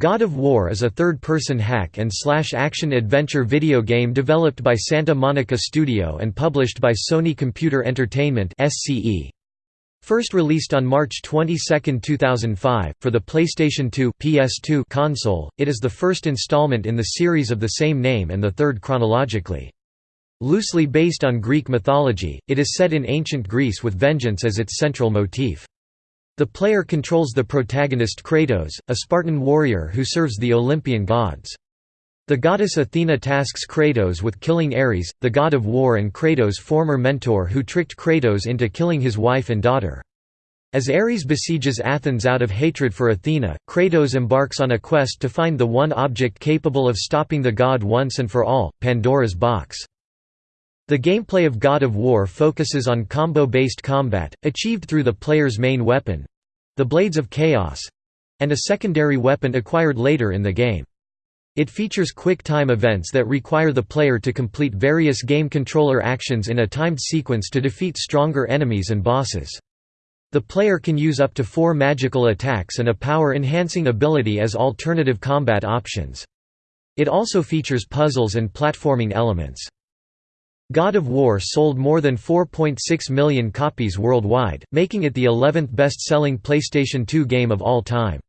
God of War is a third-person hack and slash action-adventure video game developed by Santa Monica Studio and published by Sony Computer Entertainment First released on March 22, 2005, for the PlayStation 2 PS2 console, it is the first installment in the series of the same name and the third chronologically. Loosely based on Greek mythology, it is set in ancient Greece with vengeance as its central motif. The player controls the protagonist Kratos, a Spartan warrior who serves the Olympian gods. The goddess Athena tasks Kratos with killing Ares, the god of war and Kratos' former mentor who tricked Kratos into killing his wife and daughter. As Ares besieges Athens out of hatred for Athena, Kratos embarks on a quest to find the one object capable of stopping the god once and for all, Pandora's box. The gameplay of God of War focuses on combo-based combat, achieved through the player's main weapon—the Blades of Chaos—and a secondary weapon acquired later in the game. It features quick-time events that require the player to complete various game controller actions in a timed sequence to defeat stronger enemies and bosses. The player can use up to four magical attacks and a power-enhancing ability as alternative combat options. It also features puzzles and platforming elements. God of War sold more than 4.6 million copies worldwide, making it the 11th best-selling PlayStation 2 game of all time.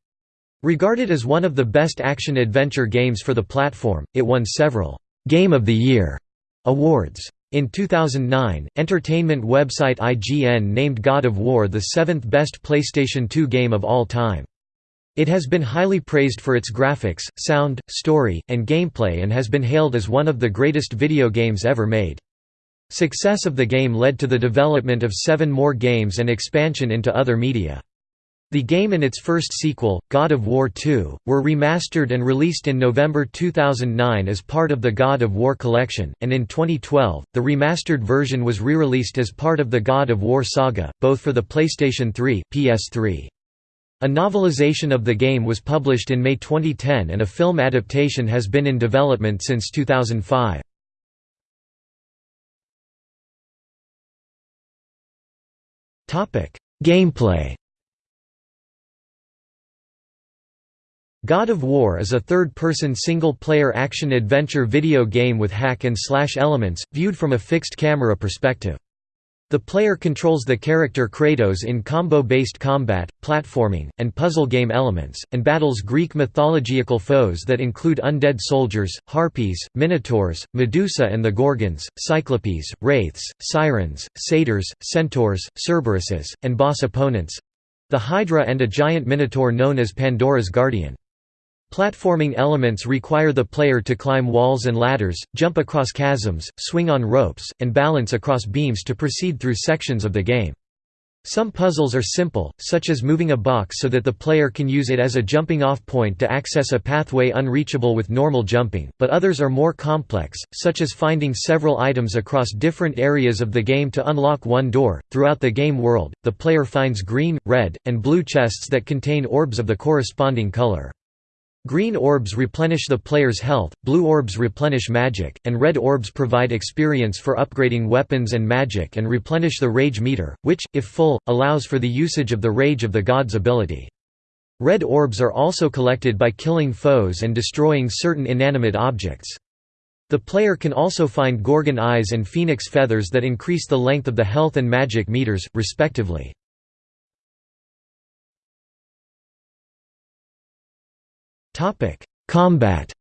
Regarded as one of the best action-adventure games for the platform, it won several «Game of the Year» awards. In 2009, entertainment website IGN named God of War the seventh best PlayStation 2 game of all time. It has been highly praised for its graphics, sound, story, and gameplay and has been hailed as one of the greatest video games ever made. Success of the game led to the development of seven more games and expansion into other media. The game and its first sequel, God of War II, were remastered and released in November 2009 as part of the God of War collection, and in 2012, the remastered version was re-released as part of the God of War saga, both for the PlayStation 3, PS3. A novelization of the game was published in May 2010 and a film adaptation has been in development since 2005. Gameplay God of War is a third-person single-player action-adventure video game with hack-and-slash elements, viewed from a fixed-camera perspective. The player controls the character Kratos in combo-based combat, platforming, and puzzle game elements, and battles Greek mythological foes that include undead soldiers, harpies, minotaurs, Medusa and the Gorgons, cyclopes, wraiths, sirens, satyrs, centaurs, Cerberuses, and boss opponents—the Hydra and a giant minotaur known as Pandora's Guardian. Platforming elements require the player to climb walls and ladders, jump across chasms, swing on ropes, and balance across beams to proceed through sections of the game. Some puzzles are simple, such as moving a box so that the player can use it as a jumping-off point to access a pathway unreachable with normal jumping, but others are more complex, such as finding several items across different areas of the game to unlock one door. Throughout the game world, the player finds green, red, and blue chests that contain orbs of the corresponding color. Green orbs replenish the player's health, blue orbs replenish magic, and red orbs provide experience for upgrading weapons and magic and replenish the rage meter, which, if full, allows for the usage of the rage of the god's ability. Red orbs are also collected by killing foes and destroying certain inanimate objects. The player can also find Gorgon eyes and phoenix feathers that increase the length of the health and magic meters, respectively. Combat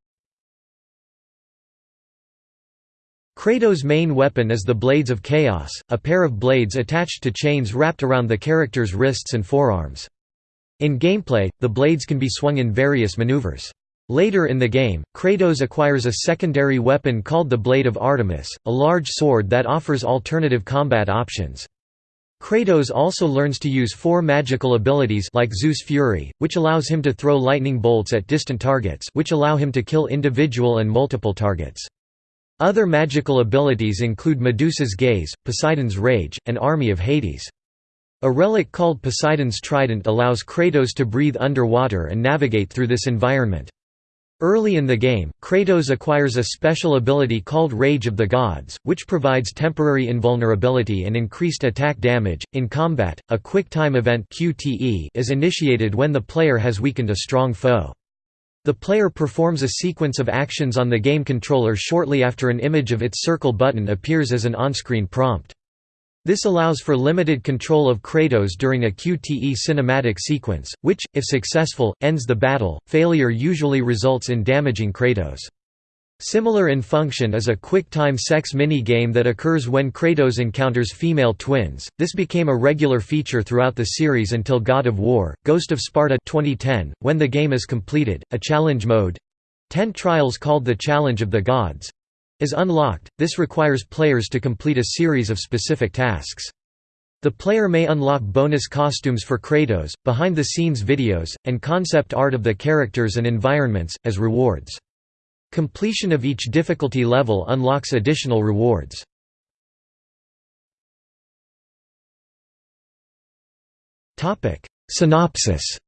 Kratos' main weapon is the Blades of Chaos, a pair of blades attached to chains wrapped around the character's wrists and forearms. In gameplay, the blades can be swung in various maneuvers. Later in the game, Kratos acquires a secondary weapon called the Blade of Artemis, a large sword that offers alternative combat options. Kratos also learns to use four magical abilities like Zeus Fury, which allows him to throw lightning bolts at distant targets which allow him to kill individual and multiple targets. Other magical abilities include Medusa's Gaze, Poseidon's Rage, and Army of Hades. A relic called Poseidon's Trident allows Kratos to breathe underwater and navigate through this environment. Early in the game, Kratos acquires a special ability called Rage of the Gods, which provides temporary invulnerability and increased attack damage. In combat, a quick time event (QTE) is initiated when the player has weakened a strong foe. The player performs a sequence of actions on the game controller shortly after an image of its circle button appears as an on-screen prompt. This allows for limited control of Kratos during a QTE cinematic sequence, which, if successful, ends the battle. Failure usually results in damaging Kratos. Similar in function is a quick-time sex mini-game that occurs when Kratos encounters female twins. This became a regular feature throughout the series until God of War: Ghost of Sparta 2010, when the game is completed. A challenge mode, Ten Trials called the Challenge of the Gods, is unlocked. This requires players to complete a series of specific tasks. The player may unlock bonus costumes for Kratos, behind-the-scenes videos, and concept art of the characters and environments, as rewards. Completion of each difficulty level unlocks additional rewards. Synopsis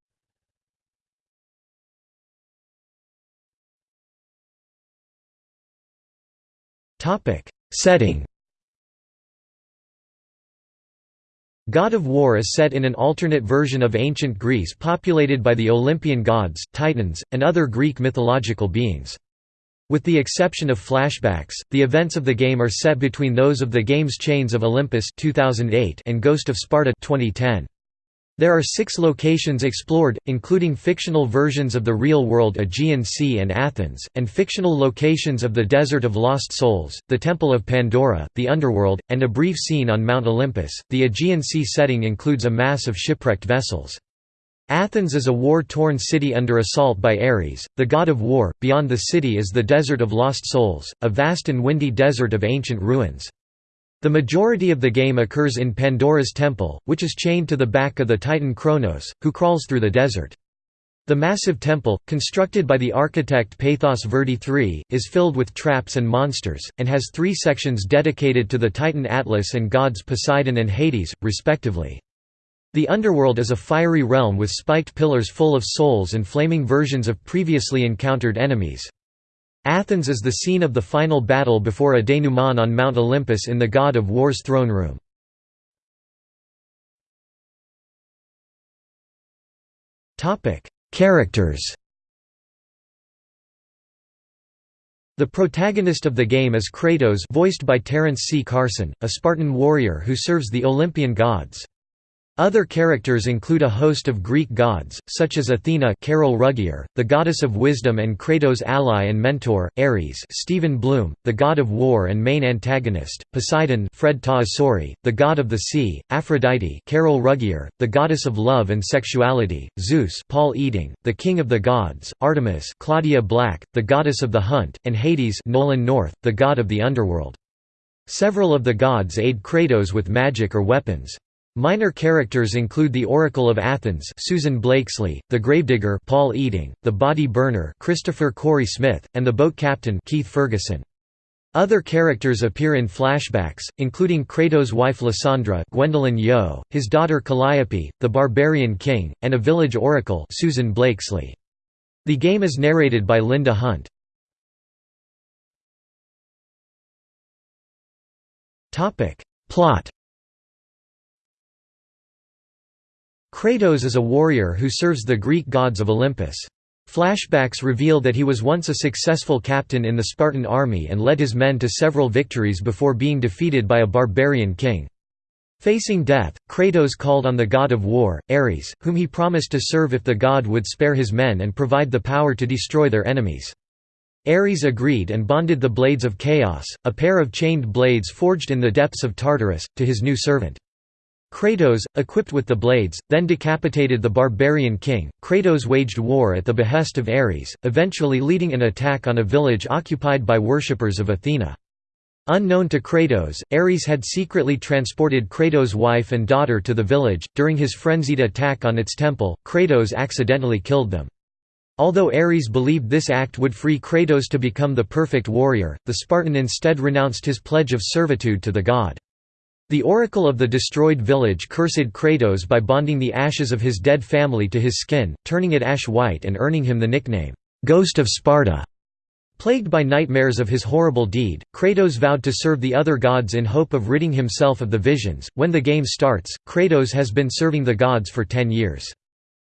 Setting God of War is set in an alternate version of ancient Greece populated by the Olympian gods, titans, and other Greek mythological beings. With the exception of flashbacks, the events of the game are set between those of the game's Chains of Olympus 2008 and Ghost of Sparta 2010. There are six locations explored, including fictional versions of the real-world Aegean Sea and Athens, and fictional locations of the Desert of Lost Souls, the Temple of Pandora, the Underworld, and a brief scene on Mount Olympus. The Aegean Sea setting includes a mass of shipwrecked vessels. Athens is a war-torn city under assault by Ares, the god of war. Beyond the city is the Desert of Lost Souls, a vast and windy desert of ancient ruins. The majority of the game occurs in Pandora's temple, which is chained to the back of the titan Kronos, who crawls through the desert. The massive temple, constructed by the architect Pathos Verdi III, is filled with traps and monsters, and has three sections dedicated to the titan Atlas and gods Poseidon and Hades, respectively. The underworld is a fiery realm with spiked pillars full of souls and flaming versions of previously encountered enemies. Athens is the scene of the final battle before a denouement on Mount Olympus in the God of War's throne room. Characters The protagonist of the game is Kratos voiced by Terence C. Carson, a Spartan warrior who serves the Olympian gods. Other characters include a host of Greek gods, such as Athena Carol Ruggier, the goddess of wisdom and Kratos' ally and mentor, Ares Steven Blum, the god of war and main antagonist, Poseidon Fred Tatasciore, the god of the sea, Aphrodite Carol Ruggier, the goddess of love and sexuality, Zeus Paul Eiding, the king of the gods, Artemis Claudia Black, the goddess of the hunt, and Hades Nolan North, the god of the underworld. Several of the gods aid Kratos with magic or weapons. Minor characters include the Oracle of Athens Susan Blakeslee, the Gravedigger Paul Eiding, the Body Burner Christopher Corey Smith, and the Boat Captain Keith Ferguson. Other characters appear in flashbacks, including Kratos' wife Lysandra Gwendolyn Yeo, his daughter Calliope, the Barbarian King, and a village oracle Susan Blakeslee. The game is narrated by Linda Hunt. Plot Kratos is a warrior who serves the Greek gods of Olympus. Flashbacks reveal that he was once a successful captain in the Spartan army and led his men to several victories before being defeated by a barbarian king. Facing death, Kratos called on the god of war, Ares, whom he promised to serve if the god would spare his men and provide the power to destroy their enemies. Ares agreed and bonded the Blades of Chaos, a pair of chained blades forged in the depths of Tartarus, to his new servant. Kratos, equipped with the blades, then decapitated the barbarian king. Kratos waged war at the behest of Ares, eventually leading an attack on a village occupied by worshippers of Athena. Unknown to Kratos, Ares had secretly transported Kratos' wife and daughter to the village. During his frenzied attack on its temple, Kratos accidentally killed them. Although Ares believed this act would free Kratos to become the perfect warrior, the Spartan instead renounced his pledge of servitude to the god. The oracle of the destroyed village cursed Kratos by bonding the ashes of his dead family to his skin, turning it ash-white and earning him the nickname, "'Ghost of Sparta'". Plagued by nightmares of his horrible deed, Kratos vowed to serve the other gods in hope of ridding himself of the visions. When the game starts, Kratos has been serving the gods for ten years.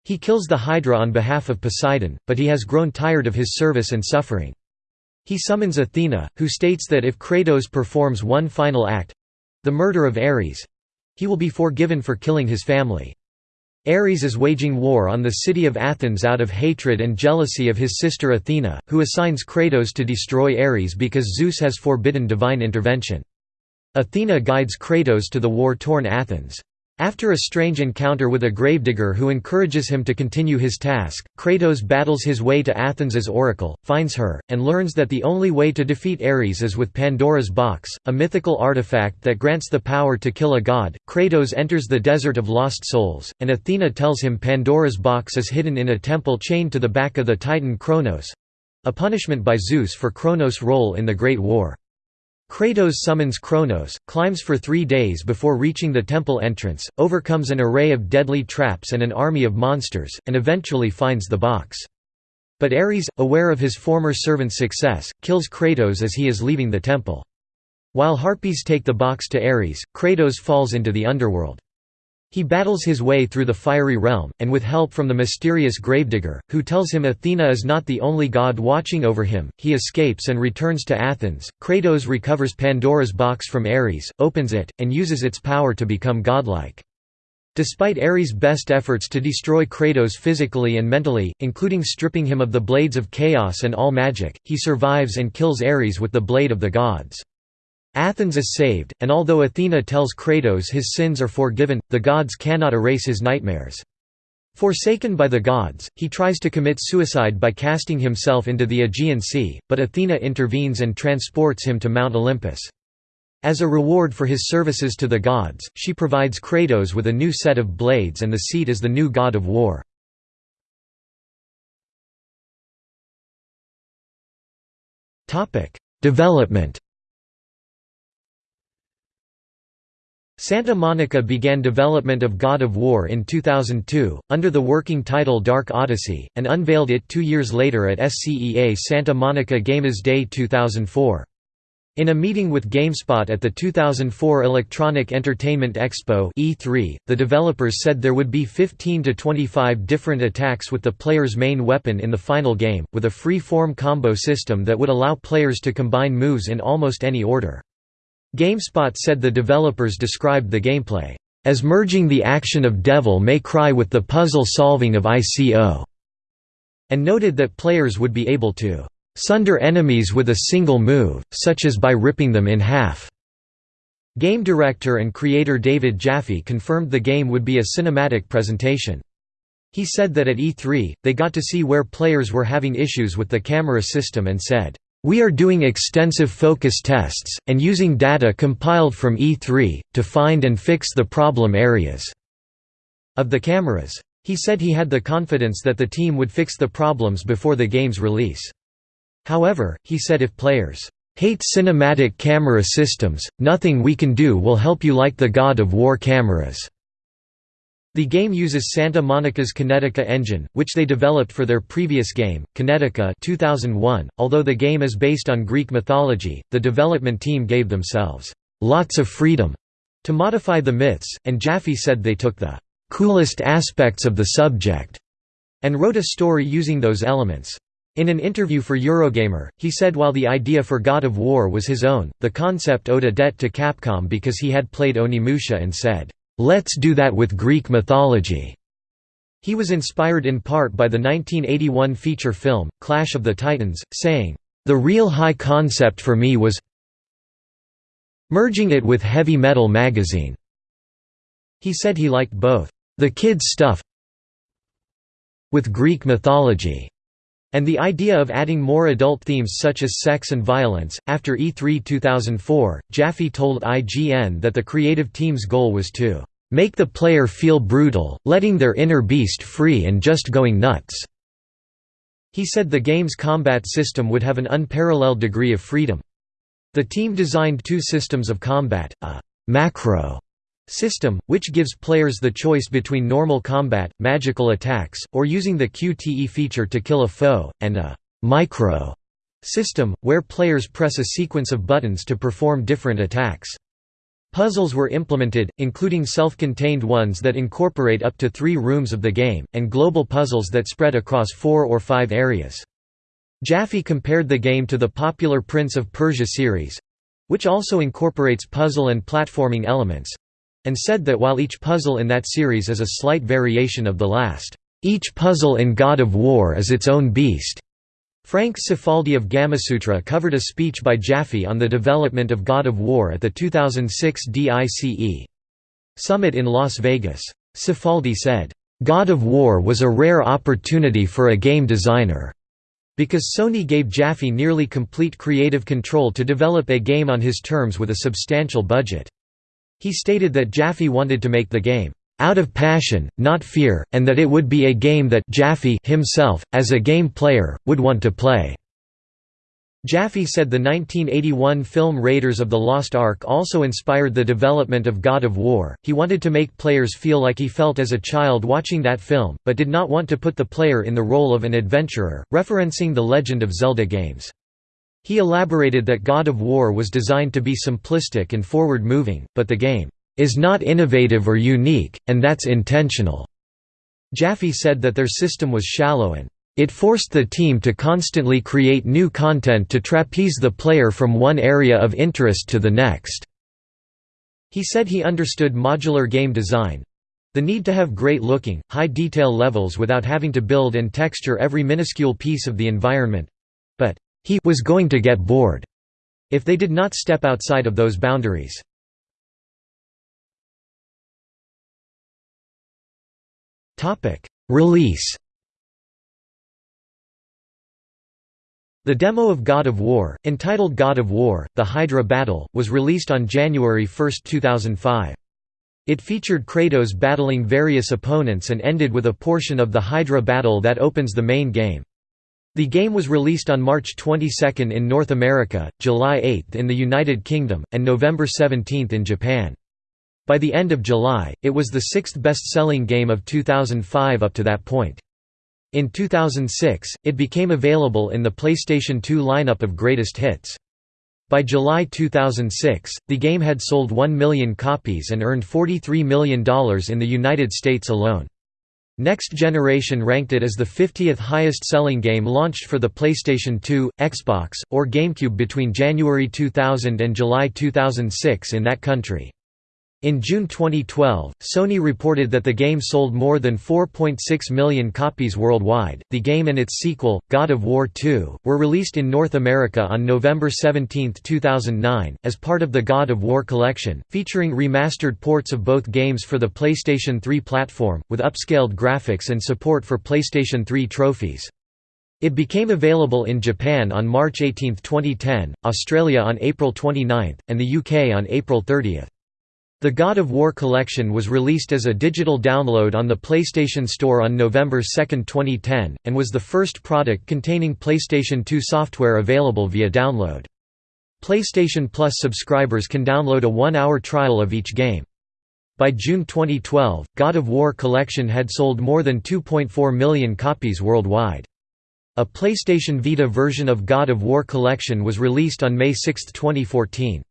He kills the Hydra on behalf of Poseidon, but he has grown tired of his service and suffering. He summons Athena, who states that if Kratos performs one final act—the murder of Ares—he will be forgiven for killing his family. Ares is waging war on the city of Athens out of hatred and jealousy of his sister Athena, who assigns Kratos to destroy Ares because Zeus has forbidden divine intervention. Athena guides Kratos to the war-torn Athens. After a strange encounter with a gravedigger who encourages him to continue his task, Kratos battles his way to Athens' as oracle, finds her, and learns that the only way to defeat Ares is with Pandora's box, a mythical artifact that grants the power to kill a god. Kratos enters the Desert of Lost Souls, and Athena tells him Pandora's box is hidden in a temple chained to the back of the titan Kronos a punishment by Zeus for Kronos' role in the Great War. Kratos summons Kronos, climbs for three days before reaching the temple entrance, overcomes an array of deadly traps and an army of monsters, and eventually finds the box. But Ares, aware of his former servant's success, kills Kratos as he is leaving the temple. While Harpies take the box to Ares, Kratos falls into the underworld. He battles his way through the fiery realm, and with help from the mysterious gravedigger, who tells him Athena is not the only god watching over him, he escapes and returns to Athens. Kratos recovers Pandora's box from Ares, opens it, and uses its power to become godlike. Despite Ares' best efforts to destroy Kratos physically and mentally, including stripping him of the Blades of Chaos and all magic, he survives and kills Ares with the Blade of the Gods. Athens is saved, and although Athena tells Kratos his sins are forgiven, the gods cannot erase his nightmares. Forsaken by the gods, he tries to commit suicide by casting himself into the Aegean Sea, but Athena intervenes and transports him to Mount Olympus. As a reward for his services to the gods, she provides Kratos with a new set of blades and the seat as the new god of war. Development Santa Monica began development of God of War in 2002, under the working title Dark Odyssey, and unveiled it two years later at SCEA Santa Monica Games Day 2004. In a meeting with GameSpot at the 2004 Electronic Entertainment Expo E3, the developers said there would be 15 to 25 different attacks with the player's main weapon in the final game, with a free-form combo system that would allow players to combine moves in almost any order. GameSpot said the developers described the gameplay, "...as merging the action of Devil May Cry with the puzzle-solving of ICO", and noted that players would be able to "...sunder enemies with a single move, such as by ripping them in half." Game director and creator David Jaffe confirmed the game would be a cinematic presentation. He said that at E3, they got to see where players were having issues with the camera system and said, we are doing extensive focus tests, and using data compiled from E3, to find and fix the problem areas of the cameras. He said he had the confidence that the team would fix the problems before the game's release. However, he said if players hate cinematic camera systems, nothing we can do will help you like the God of War cameras. The game uses Santa Monica's Kinetica engine, which they developed for their previous game, Kinetica 2001. .Although the game is based on Greek mythology, the development team gave themselves lots of freedom to modify the myths, and Jaffe said they took the coolest aspects of the subject and wrote a story using those elements. In an interview for Eurogamer, he said while the idea for God of War was his own, the concept owed a debt to Capcom because he had played Onimusha and said, "'Let's do that with Greek mythology'". He was inspired in part by the 1981 feature film, Clash of the Titans, saying, "'The real high concept for me was merging it with Heavy Metal magazine'". He said he liked both, "'the kids' stuff with Greek mythology' and the idea of adding more adult themes such as sex and violence. After E3 2004, Jaffe told IGN that the creative team's goal was to make the player feel brutal, letting their inner beast free and just going nuts. He said the game's combat system would have an unparalleled degree of freedom. The team designed two systems of combat, a macro system, which gives players the choice between normal combat, magical attacks, or using the QTE feature to kill a foe, and a «micro» system, where players press a sequence of buttons to perform different attacks. Puzzles were implemented, including self-contained ones that incorporate up to three rooms of the game, and global puzzles that spread across four or five areas. Jaffe compared the game to the popular Prince of Persia series—which also incorporates puzzle and platforming elements—and said that while each puzzle in that series is a slight variation of the last, "...each puzzle in God of War is its own beast." Frank Cifaldi of Gamasutra covered a speech by Jaffe on the development of God of War at the 2006 DICE Summit in Las Vegas. Cifaldi said, "...God of War was a rare opportunity for a game designer." Because Sony gave Jaffe nearly complete creative control to develop a game on his terms with a substantial budget. He stated that Jaffe wanted to make the game out of passion, not fear, and that it would be a game that Jaffe himself, as a game player, would want to play. Jaffe said the 1981 film Raiders of the Lost Ark also inspired the development of God of War. He wanted to make players feel like he felt as a child watching that film, but did not want to put the player in the role of an adventurer, referencing the Legend of Zelda games. He elaborated that God of War was designed to be simplistic and forward-moving, but the game is not innovative or unique, and that's intentional." Jaffe said that their system was shallow and it forced the team to constantly create new content to trapeze the player from one area of interest to the next." He said he understood modular game design—the need to have great-looking, high-detail levels without having to build and texture every minuscule piece of the environment—but he was going to get bored if they did not step outside of those boundaries. Release The demo of God of War, entitled God of War, The Hydra Battle, was released on January 1, 2005. It featured Kratos battling various opponents and ended with a portion of the Hydra battle that opens the main game. The game was released on March 22 in North America, July 8 in the United Kingdom, and November 17 in Japan. By the end of July, it was the sixth best-selling game of 2005 up to that point. In 2006, it became available in the PlayStation 2 lineup of greatest hits. By July 2006, the game had sold 1 million copies and earned $43 million in the United States alone. Next Generation ranked it as the 50th highest-selling game launched for the PlayStation 2, Xbox, or GameCube between January 2000 and July 2006 in that country. In June 2012, Sony reported that the game sold more than 4.6 million copies worldwide. The game and its sequel, God of War 2, were released in North America on November 17, 2009, as part of the God of War collection, featuring remastered ports of both games for the PlayStation 3 platform, with upscaled graphics and support for PlayStation 3 trophies. It became available in Japan on March 18, 2010, Australia on April 29, and the UK on April 30. The God of War collection was released as a digital download on the PlayStation Store on November 2, 2010, and was the first product containing PlayStation 2 software available via download. PlayStation Plus subscribers can download a one-hour trial of each game. By June 2012, God of War Collection had sold more than 2.4 million copies worldwide. A PlayStation Vita version of God of War Collection was released on May 6, 2014.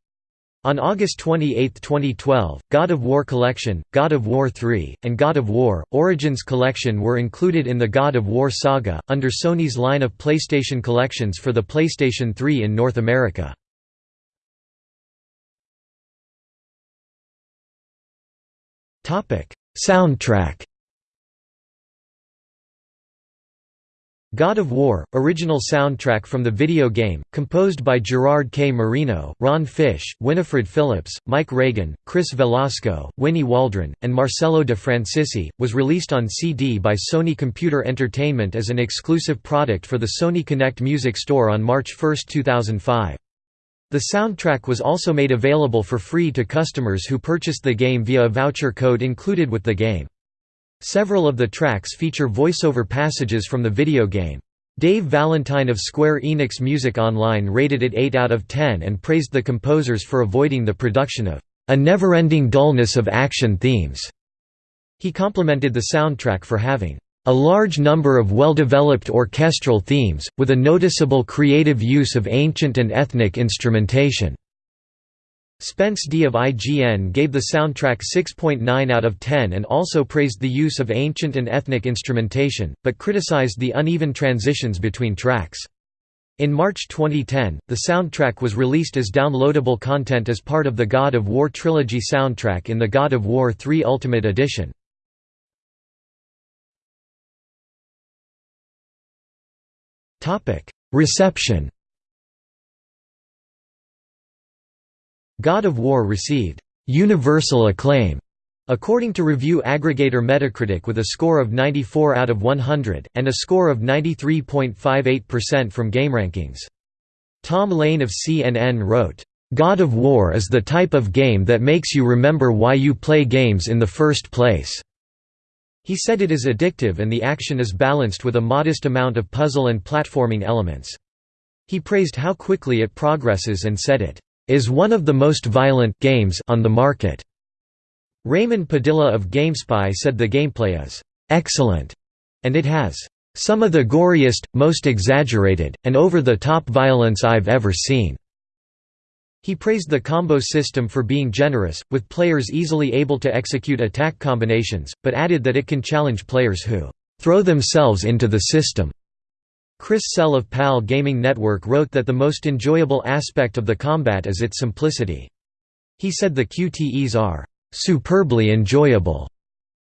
On August 28, 2012, God of War Collection, God of War 3, and God of War, Origins Collection were included in the God of War saga, under Sony's line of PlayStation collections for the PlayStation 3 in North America. Soundtrack God of War, original soundtrack from the video game, composed by Gerard K. Marino, Ron Fish, Winifred Phillips, Mike Reagan, Chris Velasco, Winnie Waldron, and Marcello de Francisci, was released on CD by Sony Computer Entertainment as an exclusive product for the Sony Connect Music Store on March 1, 2005. The soundtrack was also made available for free to customers who purchased the game via a voucher code included with the game. Several of the tracks feature voiceover passages from the video game. Dave Valentine of Square Enix Music Online rated it 8 out of 10 and praised the composers for avoiding the production of a never-ending dullness of action themes. He complimented the soundtrack for having a large number of well-developed orchestral themes, with a noticeable creative use of ancient and ethnic instrumentation. Spence D of IGN gave the soundtrack 6.9 out of 10 and also praised the use of ancient and ethnic instrumentation, but criticized the uneven transitions between tracks. In March 2010, the soundtrack was released as downloadable content as part of the God of War trilogy soundtrack in the God of War 3 Ultimate Edition. Reception God of War received universal acclaim according to review aggregator Metacritic with a score of 94 out of 100, and a score of 93.58% from GameRankings. Tom Lane of CNN wrote, "...God of War is the type of game that makes you remember why you play games in the first place." He said it is addictive and the action is balanced with a modest amount of puzzle and platforming elements. He praised how quickly it progresses and said it is one of the most violent games on the market. Raymond Padilla of GameSpy said the gameplay is excellent, and it has some of the goriest, most exaggerated, and over-the-top violence I've ever seen." He praised the combo system for being generous, with players easily able to execute attack combinations, but added that it can challenge players who "...throw themselves into the system." Chris Sell of PAL Gaming Network wrote that the most enjoyable aspect of the combat is its simplicity. He said the QTEs are superbly enjoyable,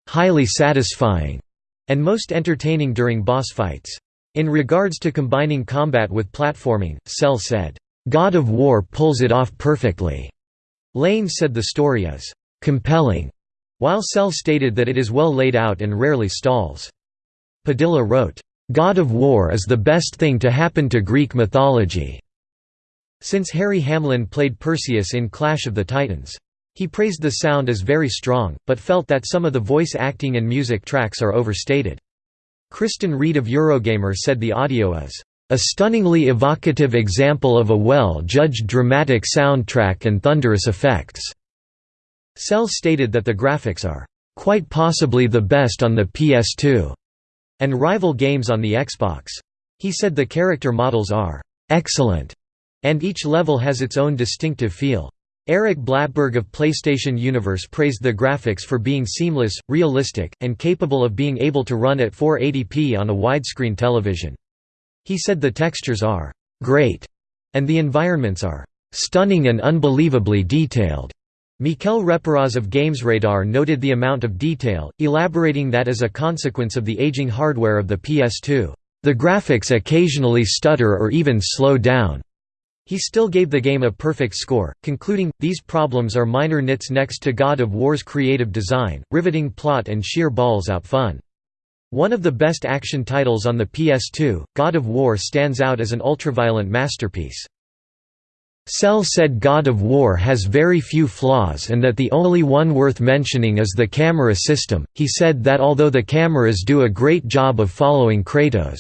highly satisfying, and most entertaining during boss fights. In regards to combining combat with platforming, Sell said, God of War pulls it off perfectly. Lane said the story is compelling, while Sell stated that it is well laid out and rarely stalls. Padilla wrote, God of War is the best thing to happen to Greek mythology." Since Harry Hamlin played Perseus in Clash of the Titans. He praised the sound as very strong, but felt that some of the voice acting and music tracks are overstated. Kristen Reed of Eurogamer said the audio is a stunningly evocative example of a well-judged dramatic soundtrack and thunderous effects." Sell stated that the graphics are quite possibly the best on the PS2 and rival games on the Xbox. He said the character models are excellent, and each level has its own distinctive feel. Eric Blattberg of PlayStation Universe praised the graphics for being seamless, realistic, and capable of being able to run at 480p on a widescreen television. He said the textures are great, and the environments are stunning and unbelievably detailed. Mikel Reparaz of GamesRadar noted the amount of detail, elaborating that as a consequence of the aging hardware of the PS2, "...the graphics occasionally stutter or even slow down." He still gave the game a perfect score, concluding, these problems are minor nits next to God of War's creative design, riveting plot and sheer balls-out fun. One of the best action titles on the PS2, God of War stands out as an ultraviolent masterpiece. Sell said God of War has very few flaws and that the only one worth mentioning is the camera system. He said that although the cameras do a great job of following Kratos,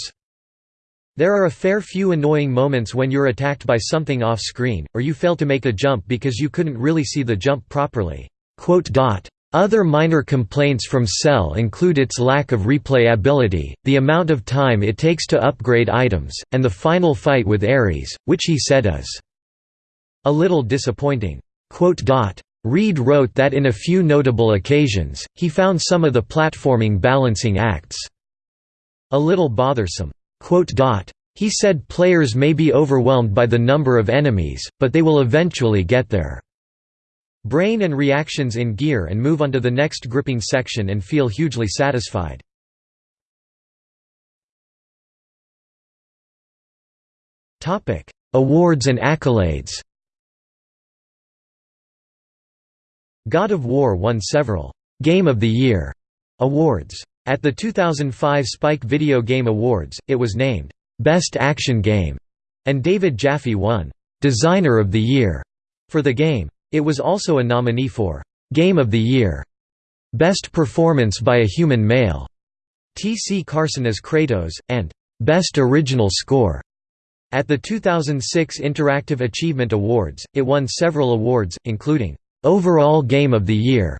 there are a fair few annoying moments when you're attacked by something off screen, or you fail to make a jump because you couldn't really see the jump properly. Other minor complaints from Sell include its lack of replayability, the amount of time it takes to upgrade items, and the final fight with Ares, which he said is a little disappointing. Reed wrote that in a few notable occasions, he found some of the platforming balancing acts a little bothersome. He said players may be overwhelmed by the number of enemies, but they will eventually get there. brain and reactions in gear and move onto the next gripping section and feel hugely satisfied. Awards and accolades God of War won several «Game of the Year» awards. At the 2005 Spike Video Game Awards, it was named «Best Action Game», and David Jaffe won «Designer of the Year» for the game. It was also a nominee for «Game of the Year», «Best Performance by a Human Male», T.C. Carson as Kratos, and «Best Original Score». At the 2006 Interactive Achievement Awards, it won several awards, including Overall Game of the Year,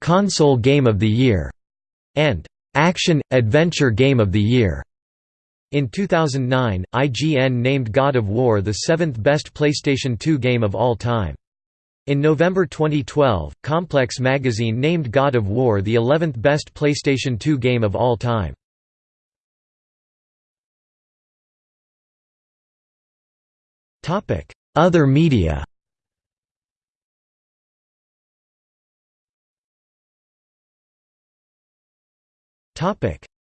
Console Game of the Year, and Action Adventure Game of the Year. In 2009, IGN named God of War the seventh best PlayStation 2 game of all time. In November 2012, Complex magazine named God of War the 11th best PlayStation 2 game of all time. Other media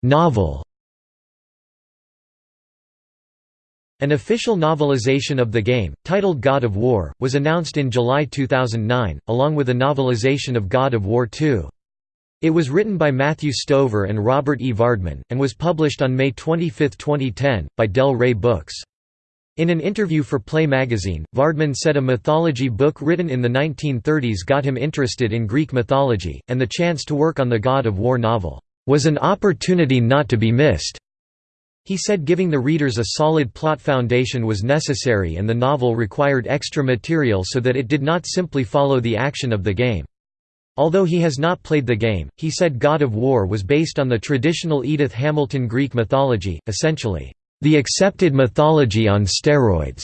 Novel An official novelization of the game, titled God of War, was announced in July 2009, along with a novelization of God of War 2. It was written by Matthew Stover and Robert E. Vardeman, and was published on May 25, 2010, by Del Rey Books. In an interview for Play magazine, Vardeman said a mythology book written in the 1930s got him interested in Greek mythology, and the chance to work on the God of War novel, "...was an opportunity not to be missed." He said giving the readers a solid plot foundation was necessary and the novel required extra material so that it did not simply follow the action of the game. Although he has not played the game, he said God of War was based on the traditional Edith Hamilton Greek mythology, essentially, "...the accepted mythology on steroids."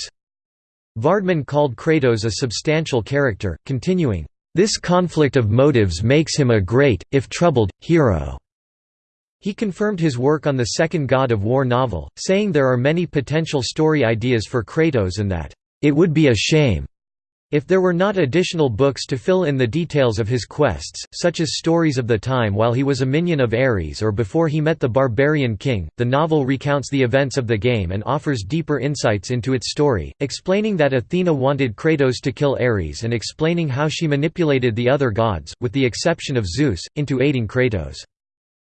Vardeman called Kratos a substantial character, continuing, "...this conflict of motives makes him a great, if troubled, hero." He confirmed his work on the second God of War novel, saying there are many potential story ideas for Kratos and that, "...it would be a shame." If there were not additional books to fill in the details of his quests, such as stories of the time while he was a minion of Ares or before he met the barbarian king, the novel recounts the events of the game and offers deeper insights into its story, explaining that Athena wanted Kratos to kill Ares and explaining how she manipulated the other gods, with the exception of Zeus, into aiding Kratos.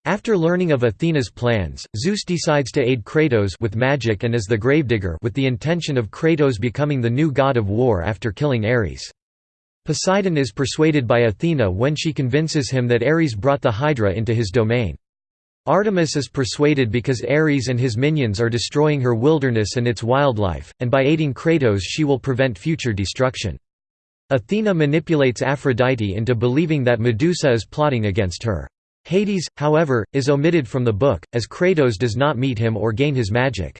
After learning of Athena's plans, Zeus decides to aid Kratos with magic and as the gravedigger with the intention of Kratos becoming the new god of war after killing Ares. Poseidon is persuaded by Athena when she convinces him that Ares brought the Hydra into his domain. Artemis is persuaded because Ares and his minions are destroying her wilderness and its wildlife, and by aiding Kratos she will prevent future destruction. Athena manipulates Aphrodite into believing that Medusa is plotting against her. Hades, however, is omitted from the book, as Kratos does not meet him or gain his magic.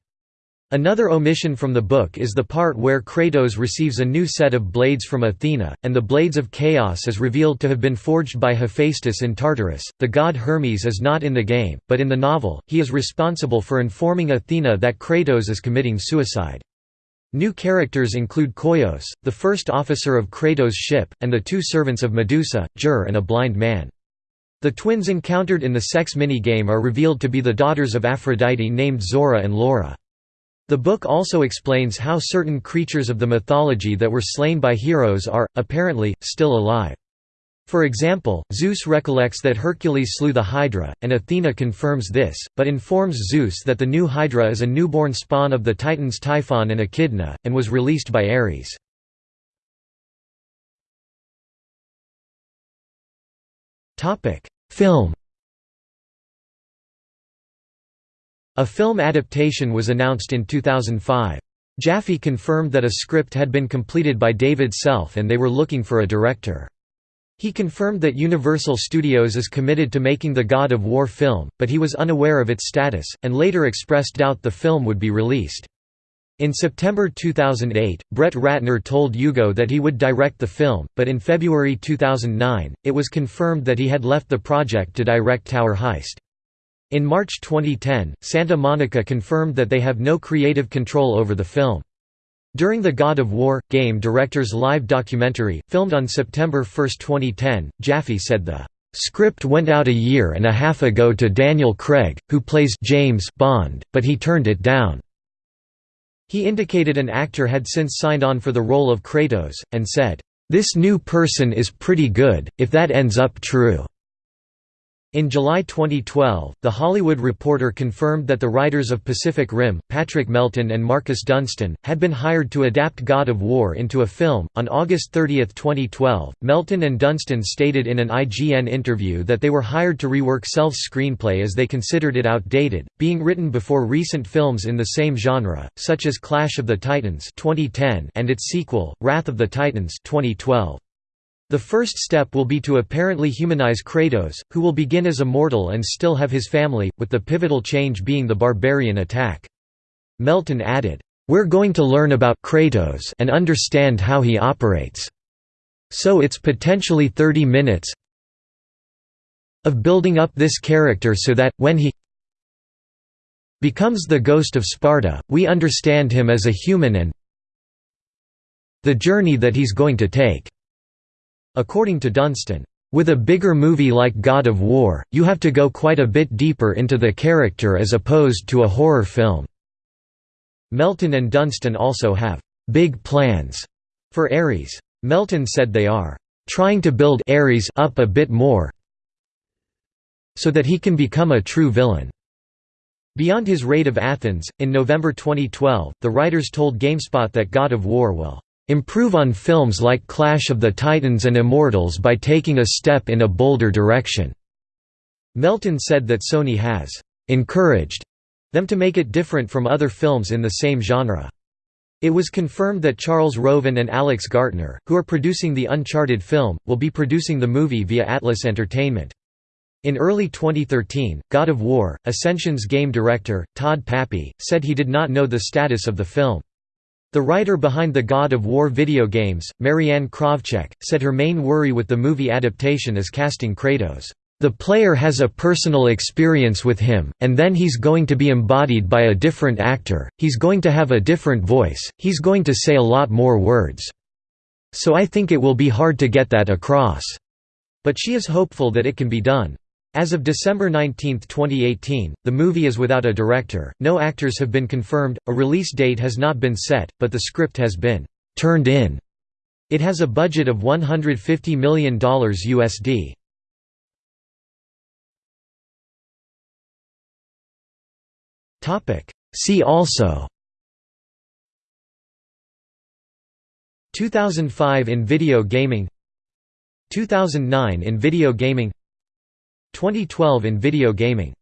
Another omission from the book is the part where Kratos receives a new set of blades from Athena, and the Blades of Chaos is revealed to have been forged by Hephaestus in Tartarus. The god Hermes is not in the game, but in the novel, he is responsible for informing Athena that Kratos is committing suicide. New characters include Koios, the first officer of Kratos' ship, and the two servants of Medusa, Jur and a blind man. The twins encountered in the sex mini-game are revealed to be the daughters of Aphrodite named Zora and Laura. The book also explains how certain creatures of the mythology that were slain by heroes are, apparently, still alive. For example, Zeus recollects that Hercules slew the Hydra, and Athena confirms this, but informs Zeus that the new Hydra is a newborn spawn of the Titans Typhon and Echidna, and was released by Ares. Film A film adaptation was announced in 2005. Jaffe confirmed that a script had been completed by David Self and they were looking for a director. He confirmed that Universal Studios is committed to making the God of War film, but he was unaware of its status, and later expressed doubt the film would be released. In September 2008, Brett Ratner told Hugo that he would direct the film, but in February 2009, it was confirmed that he had left the project to direct Tower Heist. In March 2010, Santa Monica confirmed that they have no creative control over the film. During the God of War game director's live documentary, filmed on September 1, 2010, Jaffe said the script went out a year and a half ago to Daniel Craig, who plays James Bond, but he turned it down. He indicated an actor had since signed on for the role of Kratos, and said, "'This new person is pretty good, if that ends up true.' In July 2012, The Hollywood Reporter confirmed that the writers of Pacific Rim, Patrick Melton and Marcus Dunstan, had been hired to adapt God of War into a film. On August 30, 2012, Melton and Dunstan stated in an IGN interview that they were hired to rework Self's screenplay as they considered it outdated, being written before recent films in the same genre, such as Clash of the Titans 2010 and its sequel, Wrath of the Titans 2012. The first step will be to apparently humanize Kratos, who will begin as a mortal and still have his family, with the pivotal change being the barbarian attack. Melton added, "...we're going to learn about Kratos and understand how he operates." So it's potentially 30 minutes of building up this character so that, when he becomes the ghost of Sparta, we understand him as a human and the journey that he's going to take." According to Dunstan, "...with a bigger movie like God of War, you have to go quite a bit deeper into the character as opposed to a horror film." Melton and Dunstan also have "...big plans," for Ares. Melton said they are "...trying to build Ares up a bit more so that he can become a true villain." Beyond his raid of Athens, in November 2012, the writers told GameSpot that God of War will improve on films like Clash of the Titans and Immortals by taking a step in a bolder direction." Melton said that Sony has «encouraged» them to make it different from other films in the same genre. It was confirmed that Charles Roven and Alex Gartner, who are producing the Uncharted film, will be producing the movie via Atlas Entertainment. In early 2013, God of War, Ascension's game director, Todd Papy, said he did not know the status of the film. The writer behind the God of War video games, Marianne Krawczyk, said her main worry with the movie adaptation is casting Kratos. The player has a personal experience with him, and then he's going to be embodied by a different actor, he's going to have a different voice, he's going to say a lot more words. So I think it will be hard to get that across. But she is hopeful that it can be done. As of December 19, 2018, the movie is without a director, no actors have been confirmed, a release date has not been set, but the script has been «turned in». It has a budget of $150 million USD. See also 2005 in video gaming 2009 in video gaming 2012 in video gaming